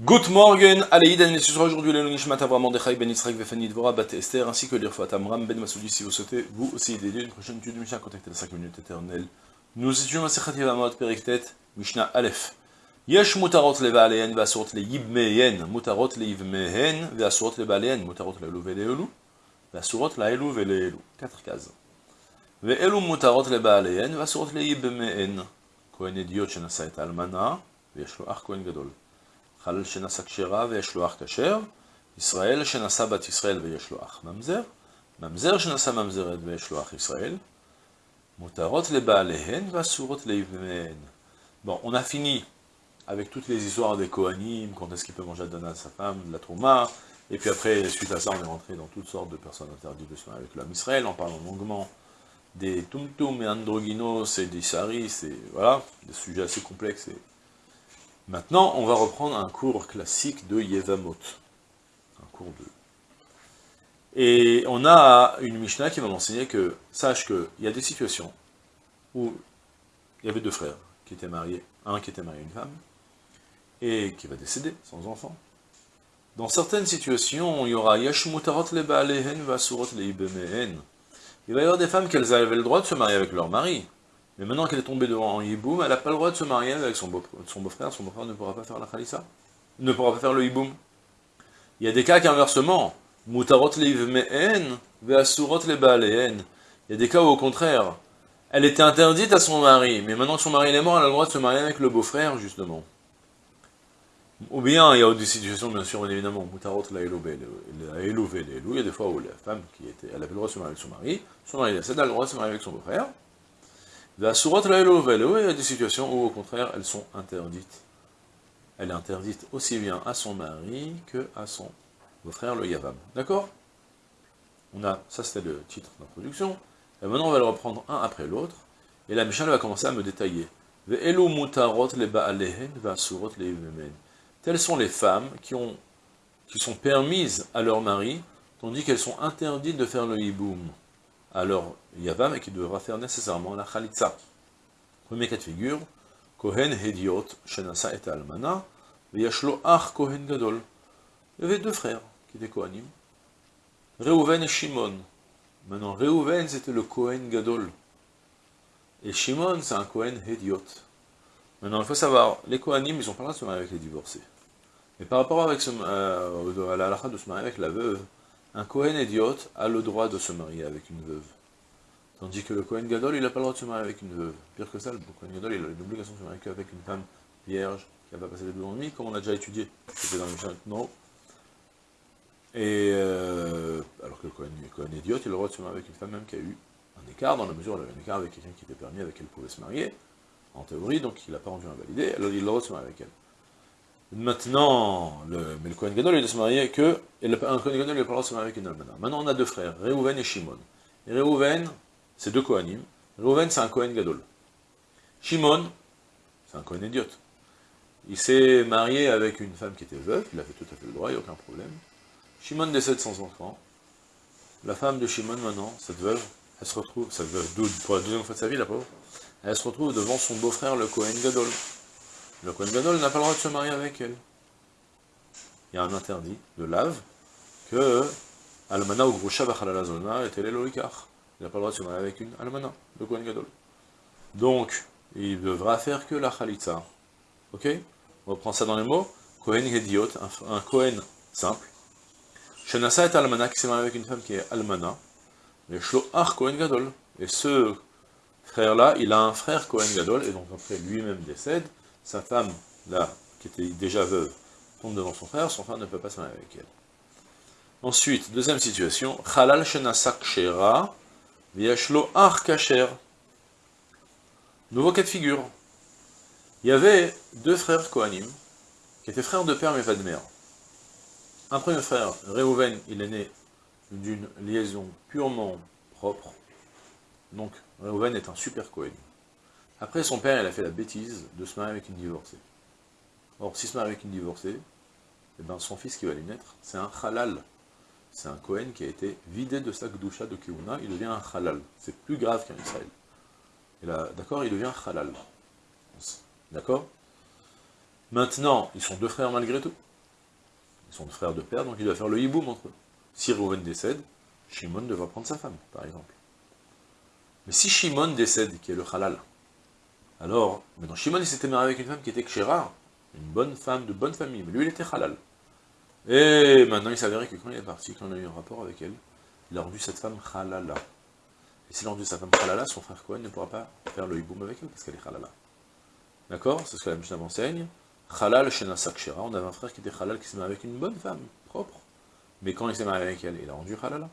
Good morning, Aleïd, et ce sera aujourd'hui le Nishmat Avram Mordechai Ben Yitzhak Vefani Dvora Bat Esther, ainsi que l'Irfat Amram Ben Masoudi, si vous souhaitez vous aussi aider une prochaine étude de Mishnah, contactez les 5 minutes éternelles. Nous étudions la Sechat Yevamot Periktet, Mishnah Aleph. Yesh mutarot leva aleyen ve'asurot le yibmeyen, mutarot le yibmehen ve'asurot leva aleyen, mutarot le elu ve'leelu, ve'asurot la elu ve'leelu. Quatre cases. Ve'elu mutarot leva aleyen ve'asurot le yibmehen. Kohen idiot shenasa et almana, ve'yesh lo ach kohen gadol. חלל שנשא כשרה ויש לו אח כשר, ישראל שנשא בת ישראל ויש לו אח ממזר, ממזר שנשא ממזרת ויש לו אח ישראל, מותרות לבעליהן ואסורות לאיבמיהן. Bon, on a fini avec toutes les histoires des Kohanim, quand est-ce qu'il peut manger Adana à sa femme, de la Trouma, et puis après, suite à ça, on est rentré dans toutes sortes de personnes interdites de se avec l'homme Israël, en parlant longuement des Tumtum et Androgynos et des Saris, et voilà, des sujets assez complexes et Maintenant, on va reprendre un cours classique de Yevamot. Un cours de... Et on a une Mishnah qui va m'enseigner que, sache qu'il y a des situations où il y avait deux frères qui étaient mariés, un qui était marié à une femme, et qui va décéder sans enfant. Dans certaines situations, il y aura Yashmutarot le Vasurot le Il va y avoir des femmes qui avaient le droit de se marier avec leur mari, mais maintenant qu'elle est tombée devant Yiboum, elle n'a pas le droit de se marier avec son beau-frère, son beau-frère ne pourra pas faire la khalissa, ne pourra pas faire le Yiboum. Il y a des cas qu'inversement, mutarot me'en, ve'asurot Il y a des cas où au contraire, elle était interdite à son mari, mais maintenant que son mari est mort, elle a le droit de se marier avec le beau-frère, justement. Ou bien, il y a des situations, bien sûr, évidemment, mutarot la il y a des fois où la femme qui était, elle avait le droit de se marier avec son mari, son mari décède, elle a le droit de se marier avec son beau-frère, il y a des situations où au contraire elles sont interdites. Elle est interdite aussi bien à son mari que à son beau-frère le Yavam. D'accord? On a, ça c'était le titre d'introduction. Et maintenant on va le reprendre un après l'autre. Et la Mishnah va commencer à me détailler. Telles sont les femmes qui, ont, qui sont permises à leur mari, tandis qu'elles sont interdites de faire le hiboum alors Yavam et qui devra faire nécessairement la Khalitsa. Premier cas de figure, Kohen Hediot, Shenasa et Almana, Yashlo Ach Kohen Gadol. Il y avait deux frères qui étaient Kohanim, Reuven et Shimon. Maintenant, Reuven c'était le Kohen Gadol, et Shimon c'est un Kohen Hediot. Maintenant, il faut savoir, les Kohanim, ils ont pas le droit de se marier avec les divorcés. Mais par rapport euh, à la de se marier avec la veuve, un Kohen idiot a le droit de se marier avec une veuve. Tandis que le Kohen Gadol, il n'a pas le droit de se marier avec une veuve. Pire que ça, le Kohen Gadol, il a l'obligation de se marier qu'avec une femme vierge, qui n'a pas passé les deux nuit, comme on a déjà étudié. C'était dans le non. Et euh, alors que le Kohen, idiot, il a le droit de se marier avec une femme même qui a eu un écart, dans la mesure où il avait un écart avec quelqu'un qui était permis, avec elle pouvait se marier, en théorie, donc il n'a pas rendu invalidé, alors il a le droit de se marier avec elle. Maintenant, le, mais Kohen Gadol, il doit se marier que, et le, Kohen Gadol, il n'a pas le droit de se marier avec une almana. Maintenant, on a deux frères, Reuven et Shimon. Et Reuven, c'est deux Kohanim. Reuven, c'est un Kohen Gadol. Shimon, c'est un Kohen idiot. Il s'est marié avec une femme qui était veuve, il a fait tout à fait le droit, il n'y a aucun problème. Shimon décède sans enfant. La femme de Shimon, maintenant, cette veuve, elle se retrouve, cette veuve, pour la deuxième fois de sa vie, la pauvre, elle se retrouve devant son beau-frère, le Kohen Gadol. Le Kohen Gadol n'a pas le droit de se marier avec elle. Il y a un interdit de lave que Almana ou Grusha Bachalalazona était l'Eloikar. Il n'a pas le droit de se marier avec une Almana, le Kohen Gadol. Donc, il devra faire que la Khalitza. Ok? On reprend ça dans les mots. Kohen Hediot, un Kohen simple. Shenasa est Almana qui s'est marié avec une femme qui est Almana. Mais Shloach Kohen Gadol. Et ce frère-là, il a un frère Kohen Gadol, et donc après lui-même décède, sa femme, là, qui était déjà veuve, tombe devant son frère, son frère ne peut pas se marier avec elle. Ensuite, deuxième situation, Halal shenasak shera, viashlo ar kacher. Nouveau cas de figure. Il y avait deux frères Kohanim, qui étaient frères de père mais pas de mère. Un premier frère, Reuven, il est né d'une liaison purement propre. Donc, Reuven est un super Kohen. Après, son père, il a fait la bêtise de se marier avec une divorcée. Or, s'il se marie avec une divorcée, eh ben, son fils qui va lui naître, c'est un halal. C'est un Kohen qui a été vidé de sa gdoucha de Kiuna, il devient un halal. C'est plus grave qu'un Israël. D'accord Il devient halal. D'accord? Maintenant, ils sont deux frères malgré tout. Ils sont deux frères de père, donc il doit faire le hiboum entre eux. Si Reuven décède, Shimon devra prendre sa femme, par exemple. Mais si Shimon décède, qui est le halal, alors, maintenant Shimon il s'était marié avec une femme qui était kshera, une bonne femme de bonne famille, mais lui il était halal. Et maintenant il s'avérait que quand il est parti, quand on a eu un rapport avec elle, il a rendu cette femme halala. Et s'il a rendu sa femme halala, son frère Cohen ne pourra pas faire le hiboum avec elle, parce qu'elle est halala. D'accord? C'est ce que la Mishnah enseigne. Halal shenasa kshera, on avait un frère qui était halal, qui s'est marié avec une bonne femme, propre. Mais quand il s'est marié avec elle, il a rendu halala.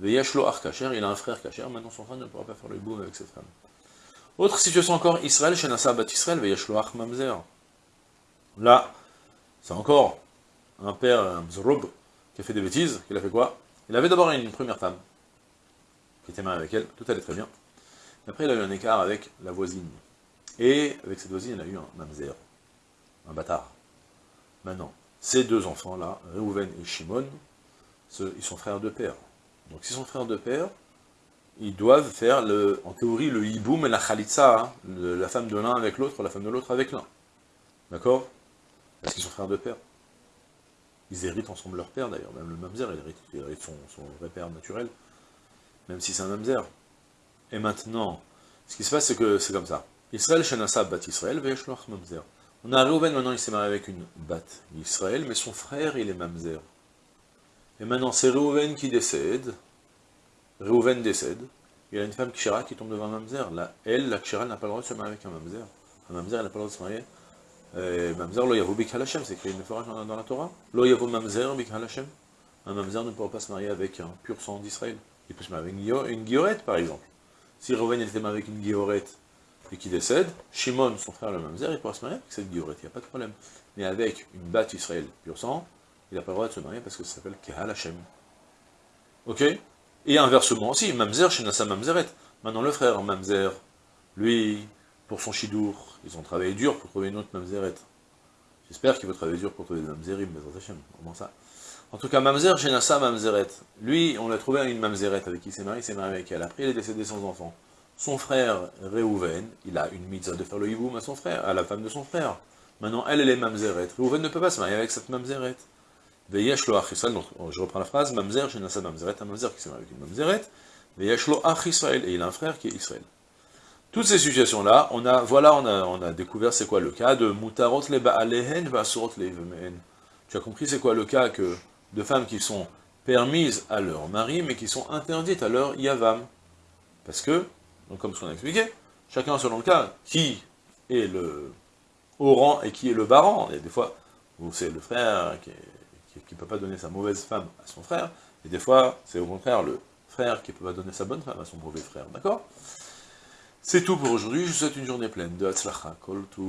Veyashlo ar kacher, il a un frère kacher, maintenant son frère ne pourra pas faire le hiboum avec cette femme. Autre situation encore, Israël, Shenasa bat Israël, Veyashlo ar mamzer. Là, c'est encore un père, un Mzroub, qui a fait des bêtises, il a fait quoi? Il avait d'abord une première femme, qui était mariée avec elle, tout allait très bien. Après, il a eu un écart avec la voisine. Et avec cette voisine, il a eu un mamzer, un bâtard. Maintenant, ces deux enfants-là, Reuven et Shimon, ils sont frères de père. Donc s'ils sont frères de père, ils doivent faire, le, en théorie, le hiboum et la khalitsa, hein, la femme de l'un avec l'autre, la femme de l'autre avec l'un. D'accord? Parce qu'ils sont frères de père. Ils héritent ensemble leur père d'ailleurs, même le mamzer, il hérite, son, vrai père naturel, même si c'est un mamzer. Et maintenant, ce qui se passe, c'est que c'est comme ça. Israël shenasab bat Israël, ve'eshloach mamzer. On a Reuven, maintenant il s'est marié avec une bat Israël, mais son frère il est mamzer. Et maintenant c'est Reuven qui décède, Reuven décède, il y a une femme kshira qui tombe devant un mamzer. Là, elle, la kshira, n'a pas le droit de se marier avec un mamzer. Un mamzer, elle n'a pas le droit de se marier euh, mamzer lo yavo bik halashem, c'est écrit une fois dans la Torah. Lo yavo mamzer bik halashem. Un mamzer ne pourra pas se marier avec un pur sang d'Israël. Il peut se marier avec une guillorette, par exemple. Si Reuven était marié avec une guillorette et qui décède, Shimon, son frère le mamzer, il pourra se marier avec cette guillorette, il n'y a pas de problème. Mais avec une batte Israël pur sang, il n'a pas le droit de se marier parce que ça s'appelle Kehal Hashem. Ok? Et inversement aussi, mamzer chez Nassa mamzeret. Maintenant le frère mamzer, lui, pour son chidour. Ils ont travaillé dur pour trouver une autre mamzeret. J'espère qu'il va travailler dur pour trouver des mamzerim, Hashem, comment ça En tout cas, mamzer, Shenassa mamzeret. Lui, on l'a trouvé une mamzeret avec qui il s'est marié, il s'est marié avec elle. Après, il est décédé sans enfant. Son frère, Reuven, il a une mitzvah de faire le hiboum à son frère, à la femme de son frère. Maintenant, elle, elle est mamzeret. Reuven ne peut pas se marier avec cette mamzeret. Veyesh lo donc je reprends la phrase, mamzer, Shenassa mamzeret, un mamzer qui s'est marié avec une mamzeret. Veyesh lo et il a un frère qui est Israël. Toutes ces situations-là, on a, voilà, on a, découvert c'est quoi le cas de mutarot le ba'alehen va'asurot le Tu as compris c'est quoi le cas que de femmes qui sont permises à leur mari, mais qui sont interdites à leur yavam. Parce que, comme ce qu'on a expliqué, chacun selon le cas, qui est le haut et qui est le bas rang. Il des fois où c'est le frère qui ne peut pas donner sa mauvaise femme à son frère, et des fois, c'est au contraire le frère qui ne peut pas donner sa bonne femme à son mauvais frère, d'accord? C'est tout pour aujourd'hui, je vous souhaite une journée pleine de Hatzlacha, Kol Tu